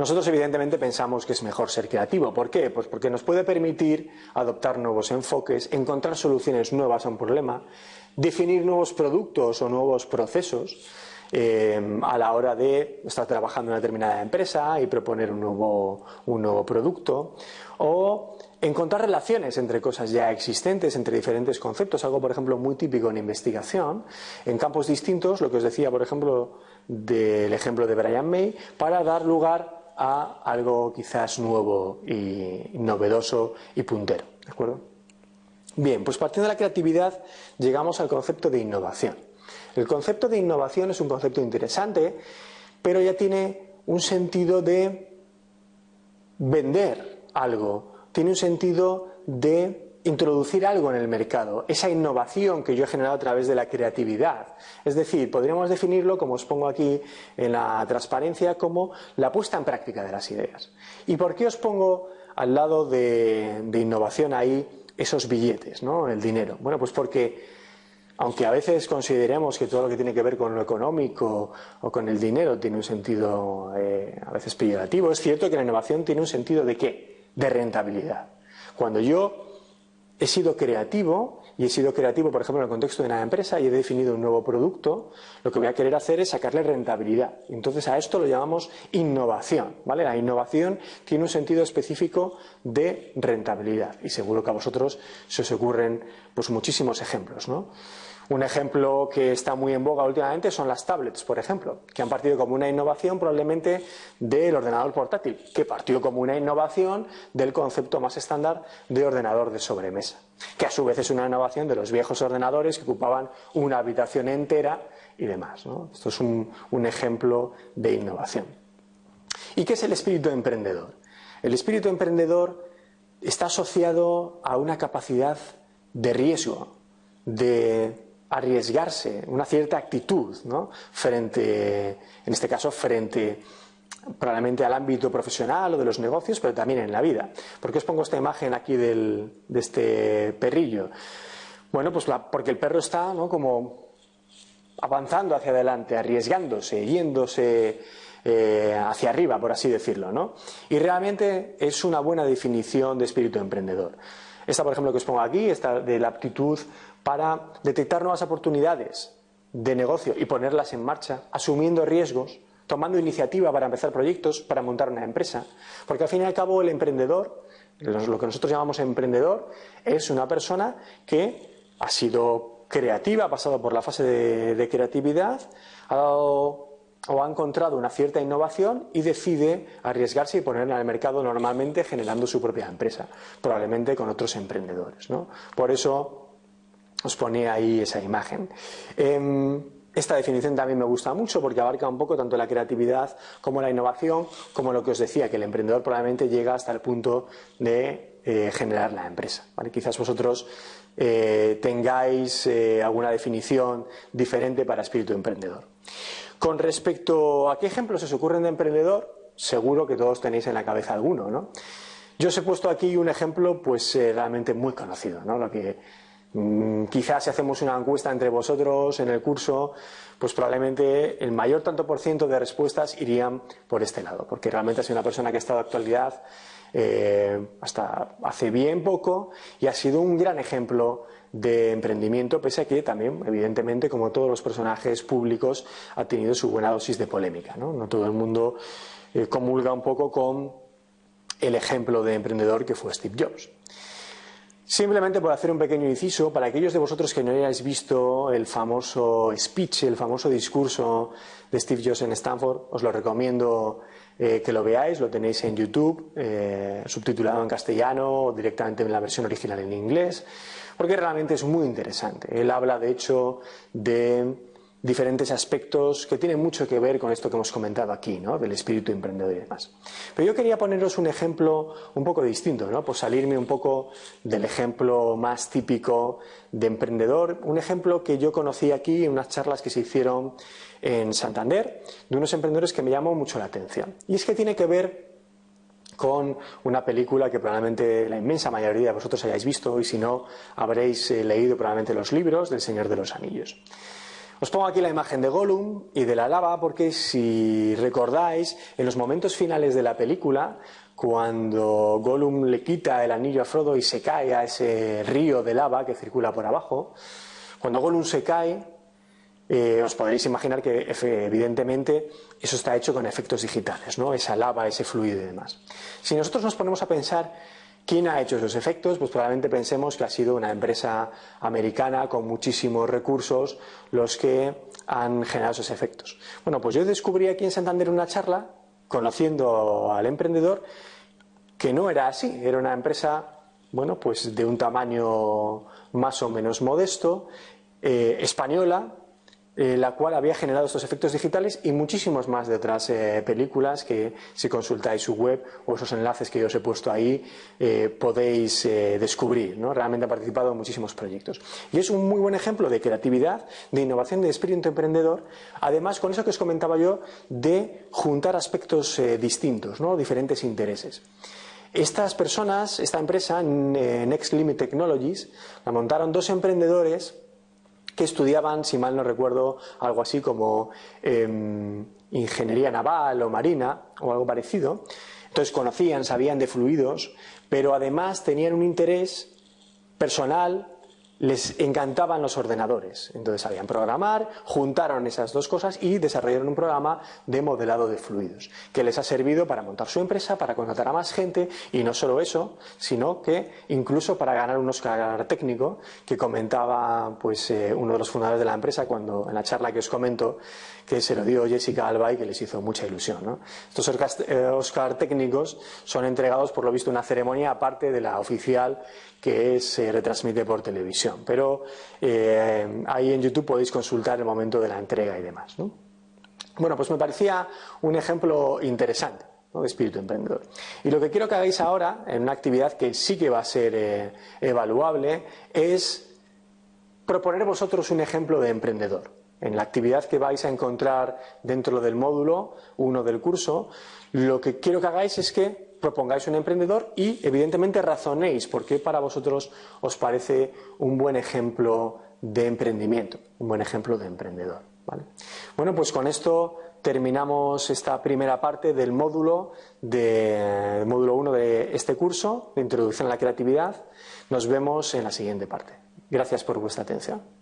Nosotros evidentemente pensamos que es mejor ser creativo. ¿Por qué? Pues porque nos puede permitir adoptar nuevos enfoques, encontrar soluciones nuevas a un problema, definir nuevos productos o nuevos procesos eh, a la hora de estar trabajando en una determinada empresa y proponer un nuevo, un nuevo producto o encontrar relaciones entre cosas ya existentes, entre diferentes conceptos, algo por ejemplo muy típico en investigación, en campos distintos, lo que os decía por ejemplo del ejemplo de Brian May, para dar lugar a algo quizás nuevo y novedoso y puntero. ¿De acuerdo? Bien, pues partiendo de la creatividad llegamos al concepto de innovación. El concepto de innovación es un concepto interesante, pero ya tiene un sentido de vender algo, tiene un sentido de introducir algo en el mercado, esa innovación que yo he generado a través de la creatividad. Es decir, podríamos definirlo, como os pongo aquí en la transparencia, como la puesta en práctica de las ideas. ¿Y por qué os pongo al lado de, innovación ahí esos billetes, ¿no? el dinero? Bueno, pues porque aunque a veces consideremos que todo lo que tiene que ver con lo económico o con el dinero tiene un sentido eh, a veces peyorativo, es cierto que la innovación tiene un sentido de qué? De rentabilidad. Cuando yo he sido creativo y he sido creativo, por ejemplo, en el contexto de una empresa y he definido un nuevo producto, lo que voy a querer hacer es sacarle rentabilidad. Entonces a esto lo llamamos innovación, ¿vale? La innovación tiene un sentido específico de rentabilidad y seguro que a vosotros se os ocurren pues muchísimos ejemplos, ¿no? Un ejemplo que está muy en boga últimamente son las tablets, por ejemplo, que han partido como una innovación probablemente del ordenador portátil, que partió como una innovación del concepto más estándar de ordenador de sobremesa, que a su vez es una innovación de los viejos ordenadores que ocupaban una habitación entera y demás. Esto es un, un ejemplo de innovación. ¿Y qué es el espíritu emprendedor? El espíritu emprendedor está asociado a una capacidad de riesgo, de arriesgarse, una cierta actitud, ¿no? Frente, en este caso, frente probablemente al ámbito profesional o de los negocios, pero también en la vida. ¿Por qué os pongo esta imagen aquí de este perrillo? Bueno, pues porque el perro está ¿no? como avanzando hacia adelante, arriesgándose, yéndose eh, hacia arriba, por así decirlo. ¿no? Y realmente es una buena definición de espíritu emprendedor. Esta, por ejemplo, que os pongo aquí, esta de la aptitud para detectar nuevas oportunidades de negocio y ponerlas en marcha, asumiendo riesgos, tomando iniciativa para empezar proyectos, para montar una empresa. Porque al fin y al cabo el emprendedor, lo que nosotros llamamos emprendedor, es una persona que ha sido creativa, ha pasado por la fase de, creatividad, ha dado o ha encontrado una cierta innovación y decide arriesgarse y ponerla el mercado normalmente generando su propia empresa, probablemente con otros emprendedores. ¿no? Por eso os pone ahí esa imagen. Em, esta definición también me gusta mucho porque abarca un poco tanto la creatividad como la innovación, como lo que os decía, que el emprendedor probablemente llega hasta el punto de eh, generar la empresa. Quizás vosotros eh, tengáis eh, alguna definición diferente para espíritu emprendedor. Con respecto a qué ejemplos os ocurren de emprendedor, seguro que todos tenéis en la cabeza alguno, ¿no? Yo os he puesto aquí un ejemplo, pues realmente muy conocido, ¿no? Lo que Mm, quizás si hacemos una encuesta entre vosotros en el curso, pues probablemente el mayor tanto por ciento de respuestas irían por este lado, porque realmente ha sido una persona que ha estado de actualidad eh, hasta hace bien poco y ha sido un gran ejemplo de emprendimiento, pese a que también, evidentemente, como todos los personajes públicos, ha tenido su buena dosis de polémica. No, todo el mundo eh, comulga un poco con el ejemplo de emprendedor que fue Steve Jobs. Simplemente por hacer un pequeño inciso, para aquellos de vosotros que no hayáis visto el famoso speech, el famoso discurso de Steve Jobs en Stanford, os lo recomiendo eh, que lo veáis, lo tenéis en YouTube, eh, subtitulado en castellano o directamente en la versión original en inglés, porque realmente es muy interesante. Él habla, de hecho, de diferentes aspectos que tienen mucho que ver con esto que hemos comentado aquí, ¿no? del espíritu emprendedor y demás. Pero yo quería poneros un ejemplo un poco distinto, ¿no? por salirme un poco del ejemplo más típico de emprendedor, un ejemplo que yo conocí aquí en unas charlas que se hicieron en Santander, de unos emprendedores que me llamó mucho la atención. Y es que tiene que ver con una película que probablemente la inmensa mayoría de vosotros hayáis visto y si no habréis eh, leído probablemente los libros del Señor de los Anillos. Os pongo aquí la imagen de Gollum y de la lava porque si recordáis, en los momentos finales de la película, cuando Gollum le quita el anillo a Frodo y se cae a ese río de lava que circula por abajo, cuando Gollum se cae, eh, os podréis imaginar que evidentemente eso está hecho con efectos digitales, ¿no? esa lava, ese fluido y demás. Si nosotros nos ponemos a pensar ¿Quién ha hecho esos efectos? Pues probablemente pensemos que ha sido una empresa americana con muchísimos recursos los que han generado esos efectos. Bueno, pues yo descubrí aquí en Santander una charla, conociendo al emprendedor, que no era así. Era una empresa, bueno, pues de un tamaño más o menos modesto, eh, española, eh, la cual había generado estos efectos digitales y muchísimos más de otras eh, películas que si consultáis su web o esos enlaces que yo os he puesto ahí eh, podéis descubrir. ¿no? Realmente ha participado en muchísimos proyectos. Y es un muy buen ejemplo de creatividad, de innovación, de espíritu emprendedor, además con eso que os comentaba yo de juntar aspectos distintos, ¿no? diferentes intereses. Estas personas, esta empresa, Next Limit Technologies, la montaron dos emprendedores que estudiaban, si mal no recuerdo, algo así como em, ingeniería naval o marina o algo parecido. Entonces conocían, sabían de fluidos, pero además tenían un interés personal les encantaban los ordenadores. Entonces sabían programar, juntaron esas dos cosas y desarrollaron un programa de modelado de fluidos, que les ha servido para montar su empresa, para contratar a más gente y no solo eso, sino que incluso para ganar un Oscar técnico que comentaba pues eh, uno de los fundadores de la empresa cuando en la charla que os comento que se lo dio Jessica Alba y que les hizo mucha ilusión. Estos Oscar, técnicos son entregados por lo visto en una ceremonia aparte de la oficial que se retransmite por televisión. Pero eh, ahí en YouTube podéis consultar el momento de la entrega y demás. Bueno, pues me parecía un ejemplo interesante. de espíritu emprendedor. Y lo que quiero que hagáis ahora, en una actividad que sí que va a ser eh, evaluable, es proponer vosotros un ejemplo de emprendedor en la actividad que vais a encontrar dentro del módulo 1 del curso, lo que quiero que hagáis es que propongáis un emprendedor y, evidentemente, razonéis por qué para vosotros os parece un buen ejemplo de emprendimiento, un buen ejemplo de emprendedor. Bueno, pues con esto terminamos esta primera parte del módulo, de, módulo 1 de este curso, de Introducción a la Creatividad. Nos vemos en la siguiente parte. Gracias por vuestra atención.